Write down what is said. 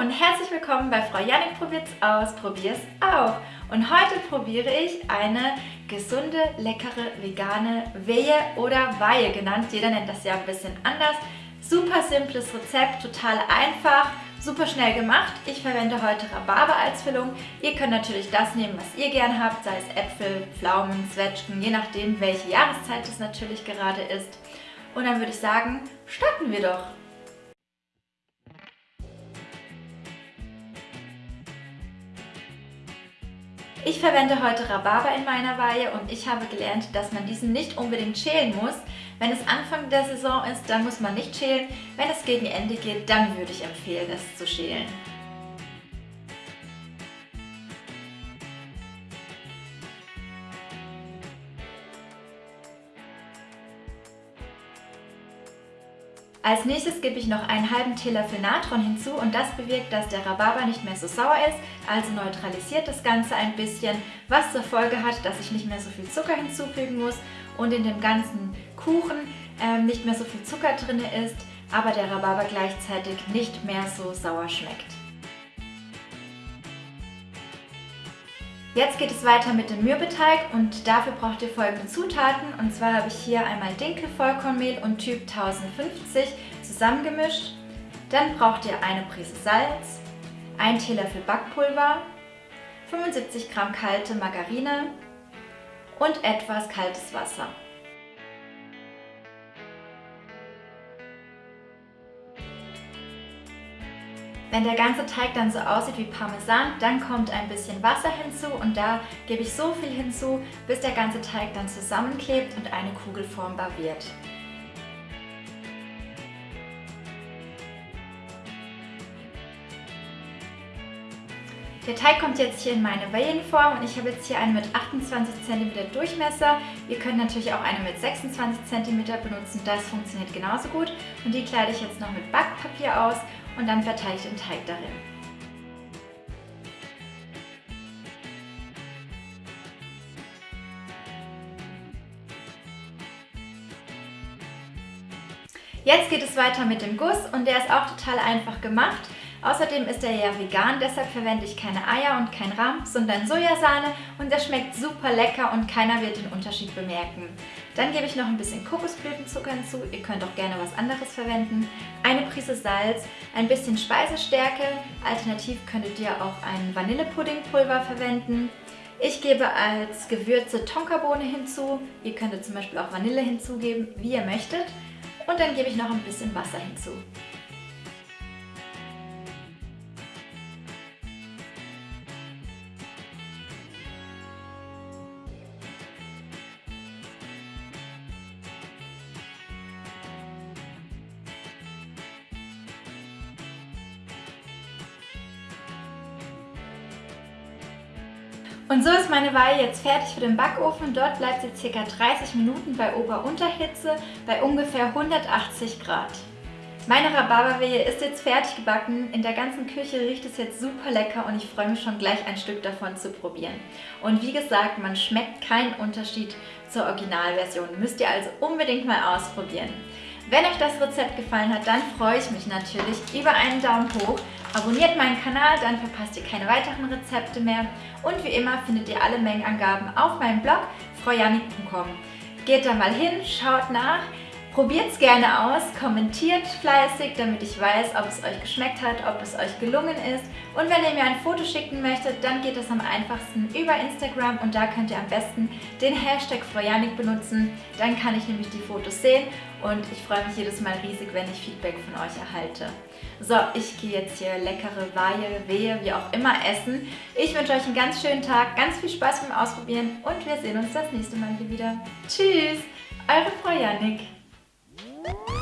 und herzlich willkommen bei Frau Janik probiert's aus, probier's auch. Und heute probiere ich eine gesunde, leckere, vegane Wehe oder Weihe genannt. Jeder nennt das ja ein bisschen anders. Super simples Rezept, total einfach, super schnell gemacht. Ich verwende heute Rhabarber als Füllung. Ihr könnt natürlich das nehmen, was ihr gern habt, sei es Äpfel, Pflaumen, Zwetschgen, je nachdem, welche Jahreszeit es natürlich gerade ist. Und dann würde ich sagen, starten wir doch. Ich verwende heute Rhabarber in meiner Weihe und ich habe gelernt, dass man diesen nicht unbedingt schälen muss. Wenn es Anfang der Saison ist, dann muss man nicht schälen. Wenn es gegen Ende geht, dann würde ich empfehlen, es zu schälen. Als nächstes gebe ich noch einen halben Teelöffel Natron hinzu und das bewirkt, dass der Rhabarber nicht mehr so sauer ist, also neutralisiert das Ganze ein bisschen, was zur Folge hat, dass ich nicht mehr so viel Zucker hinzufügen muss und in dem ganzen Kuchen ähm, nicht mehr so viel Zucker drin ist, aber der Rhabarber gleichzeitig nicht mehr so sauer schmeckt. Jetzt geht es weiter mit dem Mürbeteig und dafür braucht ihr folgende Zutaten. Und zwar habe ich hier einmal Dinkelvollkornmehl und Typ 1050 zusammengemischt. Dann braucht ihr eine Prise Salz, 1 Teelöffel Backpulver, 75 Gramm kalte Margarine und etwas kaltes Wasser. Wenn der ganze Teig dann so aussieht wie Parmesan, dann kommt ein bisschen Wasser hinzu und da gebe ich so viel hinzu, bis der ganze Teig dann zusammenklebt und eine Kugel formbar wird. Der Teig kommt jetzt hier in meine Wellenform und ich habe jetzt hier eine mit 28 cm Durchmesser. Ihr könnt natürlich auch eine mit 26 cm benutzen, das funktioniert genauso gut. Und die kleide ich jetzt noch mit Backpapier aus und dann verteile ich den Teig darin. Jetzt geht es weiter mit dem Guss und der ist auch total einfach gemacht. Außerdem ist er ja vegan, deshalb verwende ich keine Eier und kein Rahm, sondern Sojasahne und der schmeckt super lecker und keiner wird den Unterschied bemerken. Dann gebe ich noch ein bisschen Kokosblütenzucker hinzu, ihr könnt auch gerne was anderes verwenden, eine Prise Salz, ein bisschen Speisestärke, alternativ könntet ihr auch ein Vanillepuddingpulver verwenden. Ich gebe als Gewürze Tonkabohne hinzu, ihr könntet zum Beispiel auch Vanille hinzugeben, wie ihr möchtet. Und dann gebe ich noch ein bisschen Wasser hinzu. Und so ist meine Weihe jetzt fertig für den Backofen. Dort bleibt sie ca. 30 Minuten bei Ober-Unterhitze bei ungefähr 180 Grad. Meine Rhabarberwehe ist jetzt fertig gebacken. In der ganzen Küche riecht es jetzt super lecker und ich freue mich schon gleich ein Stück davon zu probieren. Und wie gesagt, man schmeckt keinen Unterschied zur Originalversion. Müsst ihr also unbedingt mal ausprobieren. Wenn euch das Rezept gefallen hat, dann freue ich mich natürlich über einen Daumen hoch. Abonniert meinen Kanal, dann verpasst ihr keine weiteren Rezepte mehr. Und wie immer findet ihr alle Mengenangaben auf meinem Blog fraujanik.com. Geht da mal hin, schaut nach. Probiert es gerne aus, kommentiert fleißig, damit ich weiß, ob es euch geschmeckt hat, ob es euch gelungen ist. Und wenn ihr mir ein Foto schicken möchtet, dann geht es am einfachsten über Instagram und da könnt ihr am besten den Hashtag Frojanik benutzen. Dann kann ich nämlich die Fotos sehen und ich freue mich jedes Mal riesig, wenn ich Feedback von euch erhalte. So, ich gehe jetzt hier leckere Weihe, Wehe, wie auch immer essen. Ich wünsche euch einen ganz schönen Tag, ganz viel Spaß beim Ausprobieren und wir sehen uns das nächste Mal hier wieder. Tschüss, eure Frau Janik. Woo!